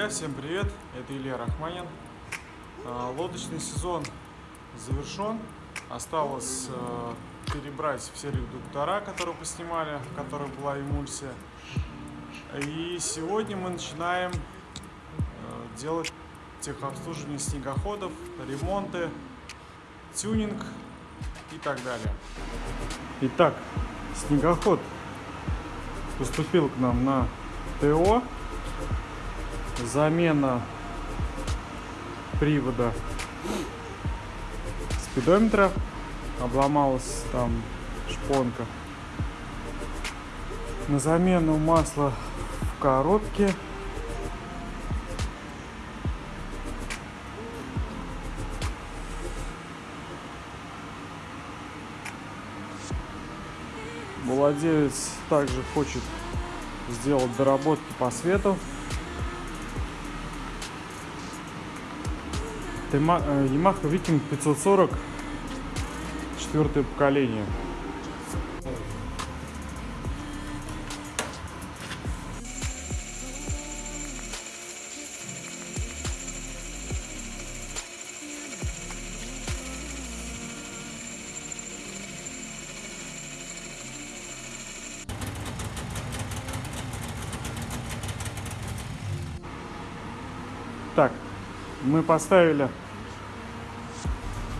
Друзья, всем привет! Это Илья Рахманин. А, Лодочный сезон завершен. Осталось э, перебрать все редуктора, которые поснимали, в которых была эмульсия. И сегодня мы начинаем э, делать техобслуживание снегоходов, ремонты, тюнинг и так далее. Итак, снегоход поступил к нам на ТО. Замена привода спидометра. Обломалась там шпонка. На замену масла в коробке. Владелец также хочет сделать доработки по свету. Yamaha Viking 540 четвертое поколение. Так, мы поставили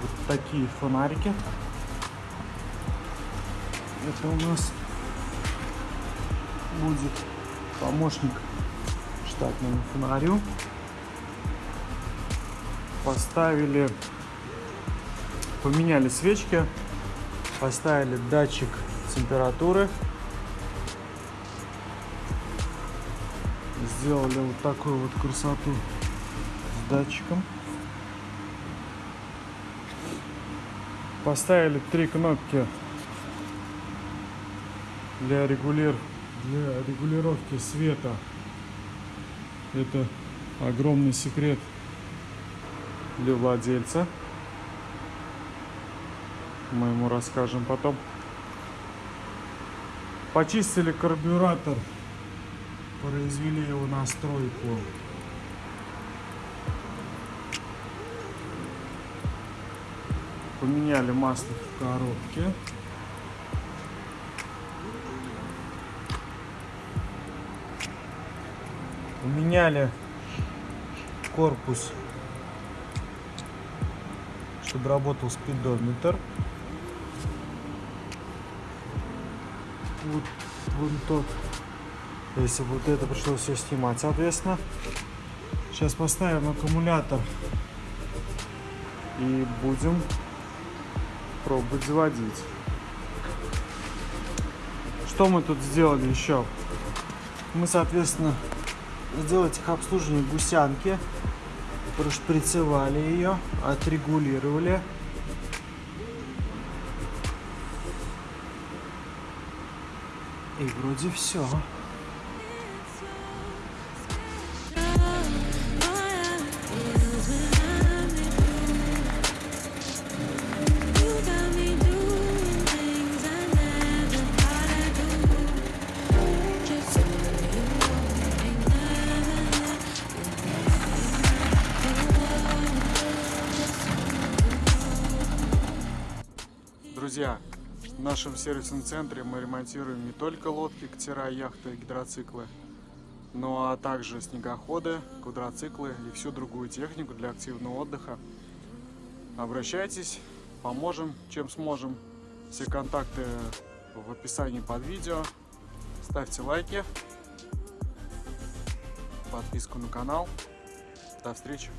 вот такие фонарики. Это у нас будет помощник штатному фонарю. Поставили, поменяли свечки, поставили датчик температуры. Сделали вот такую вот красоту датчиком. Поставили три кнопки для, регулир... для регулировки света. Это огромный секрет для владельца. Мы ему расскажем потом. Почистили карбюратор, произвели его настройку. Поменяли масло в коробке. Поменяли корпус, чтобы работал спидометр. Вот, вот тот. Если вот это пришлось все снимать, соответственно. Сейчас поставим аккумулятор и будем пробовать заводить. Что мы тут сделали еще? Мы, соответственно, сделали техобслуживание гусянки, прошприцевали ее, отрегулировали. И вроде все. Друзья, в нашем сервисном центре мы ремонтируем не только лодки, катера, яхты, гидроциклы, но а также снегоходы, квадроциклы и всю другую технику для активного отдыха. Обращайтесь, поможем, чем сможем. Все контакты в описании под видео. Ставьте лайки, подписку на канал. До встречи!